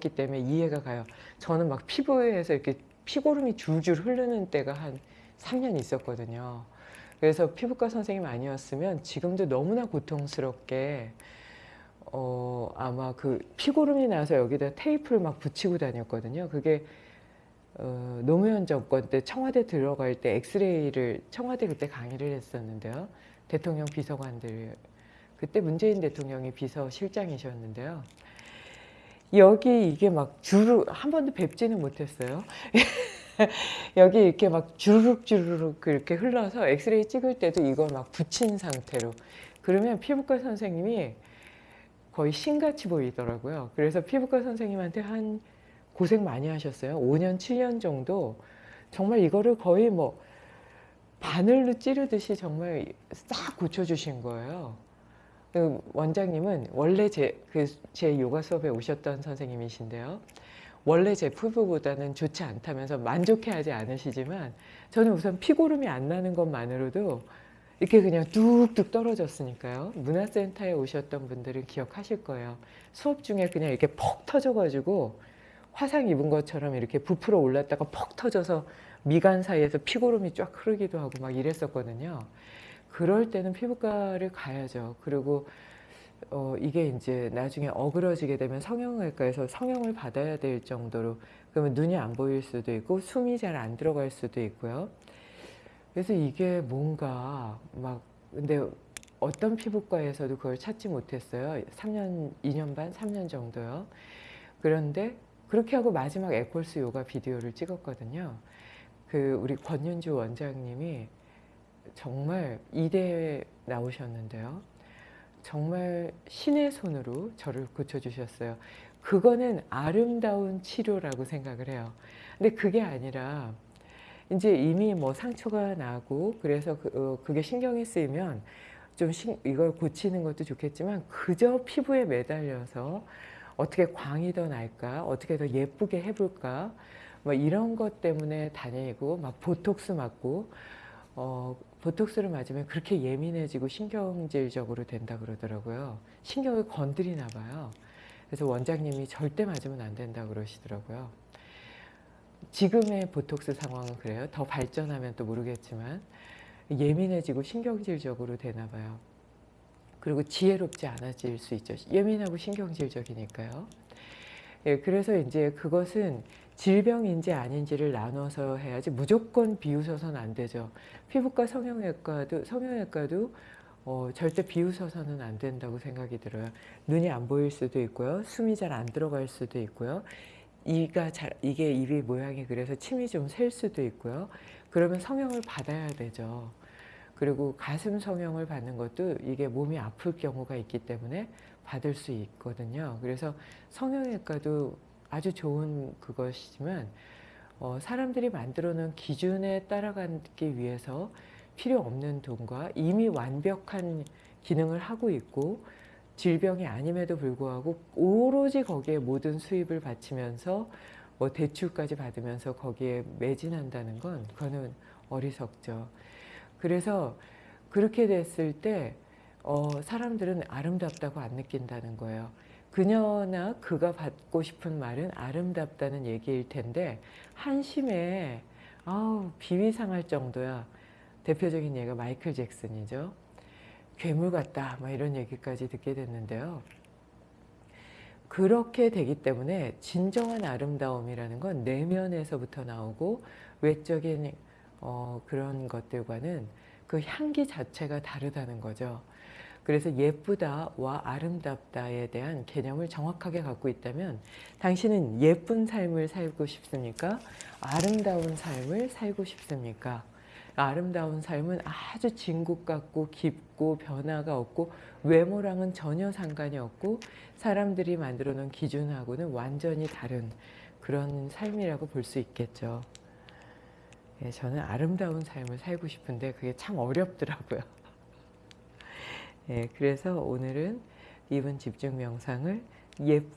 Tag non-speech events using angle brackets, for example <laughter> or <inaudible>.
기 때문에 이해가 가요. 저는 막 피부에서 이렇게 피고름이 줄줄 흐르는 때가 한 3년 있었거든요. 그래서 피부과 선생님 아니었으면 지금도 너무나 고통스럽게 어 아마 그 피고름이 나서 여기다 테이프를 막 붙이고 다녔거든요. 그게 어 노무현 정권 때 청와대 들어갈 때 엑스레이를 청와대 그때 강의를 했었는데요. 대통령 비서관들 그때 문재인 대통령이 비서실장이셨는데요. 여기 이게 막 주르 한 번도 뵙지는 못했어요. <laughs> 여기 이렇게 막 주르륵 주르륵 이렇게 흘러서 엑스레이 찍을 때도 이걸 막 붙인 상태로 그러면 피부과 선생님이 거의 신같이 보이더라고요. 그래서 피부과 선생님한테 한 고생 많이 하셨어요. 5년 7년 정도 정말 이거를 거의 뭐 바늘로 찌르듯이 정말 싹 고쳐주신 거예요. 그 원장님은 원래 제, 그 제 요가 수업에 오셨던 선생님이신데요. 원래 제 피부보다는 좋지 않다면서 만족해하지 않으시지만 저는 우선 피고름이 안 나는 것만으로도 이렇게 그냥 뚝뚝 떨어졌으니까요. 문화센터에 오셨던 분들은 기억하실 거예요. 수업 중에 그냥 이렇게 퍽 터져가지고 화상 입은 것처럼 이렇게 부풀어 올랐다가 퍽 터져서 미간 사이에서 피고름이 쫙 흐르기도 하고 막 이랬었거든요. 그럴 때는 피부과를 가야죠. 그리고 어, 이게 이제 나중에 어그러지게 되면 성형외과에서 성형을 받아야 될 정도로 그러면 눈이 안 보일 수도 있고 숨이 잘 안 들어갈 수도 있고요. 그래서 이게 뭔가 막 근데 어떤 피부과에서도 그걸 찾지 못했어요. 3년, 2년 반, 3년 정도요. 그런데 그렇게 하고 마지막 에콜스 요가 비디오를 찍었거든요. 그 우리 권윤주 원장님이 정말 이대에 나오셨는데요. 정말 신의 손으로 저를 고쳐주셨어요. 그거는 아름다운 치료라고 생각을 해요. 근데 그게 아니라 이제 이미 뭐 상처가 나고 그래서 그, 어, 그게 신경이 쓰이면 좀 신, 이걸 고치는 것도 좋겠지만 그저 피부에 매달려서 어떻게 광이 더 날까 어떻게 더 예쁘게 해볼까 뭐 이런 것 때문에 다니고 막 보톡스 맞고 어, 보톡스를 맞으면 그렇게 예민해지고 신경질적으로 된다 그러더라고요. 신경을 건드리나 봐요. 그래서 원장님이 절대 맞으면 안 된다 그러시더라고요. 지금의 보톡스 상황은 그래요. 더 발전하면 또 모르겠지만 예민해지고 신경질적으로 되나 봐요. 그리고 지혜롭지 않아질 수 있죠. 예민하고 신경질적이니까요. 예, 그래서 이제 그것은 질병인지 아닌지를 나눠서 해야지 무조건 비웃어서는 안 되죠. 피부과 성형외과도 성형외과도 어, 절대 비웃어서는 안 된다고 생각이 들어요. 눈이 안 보일 수도 있고요. 숨이 잘 안 들어갈 수도 있고요. 이가 잘 이게 입이 모양이 그래서 침이 좀 셀 수도 있고요. 그러면 성형을 받아야 되죠. 그리고 가슴 성형을 받는 것도 이게 몸이 아플 경우가 있기 때문에 받을 수 있거든요. 그래서 성형외과도 아주 좋은 그것이지만 어, 사람들이 만들어 놓은 기준에 따라가기 위해서 필요 없는 돈과 이미 완벽한 기능을 하고 있고 질병이 아님에도 불구하고 오로지 거기에 모든 수입을 바치면서 뭐 대출까지 받으면서 거기에 매진한다는 건 그거는 어리석죠. 그래서 그렇게 됐을 때 어, 사람들은 아름답다고 안 느낀다는 거예요. 그녀나 그가 받고 싶은 말은 아름답다는 얘기일 텐데 한심해 아우 비위상할 정도야. 대표적인 예가 마이클 잭슨이죠. 괴물 같다 막 이런 얘기까지 듣게 됐는데요. 그렇게 되기 때문에 진정한 아름다움이라는 건 내면에서부터 나오고 외적인 어, 그런 것들과는 그 향기 자체가 다르다는 거죠 그래서 예쁘다와 아름답다에 대한 개념을 정확하게 갖고 있다면 당신은 예쁜 삶을 살고 싶습니까? 아름다운 삶을 살고 싶습니까? 아름다운 삶은 아주 진국 같고 깊고 변화가 없고 외모랑은 전혀 상관이 없고 사람들이 만들어 놓은 기준하고는 완전히 다른 그런 삶이라고 볼 수 있겠죠. 예, 저는 아름다운 삶을 살고 싶은데 그게 참 어렵더라고요. 예, 그래서 오늘은 이분 집중 명상을 예쁜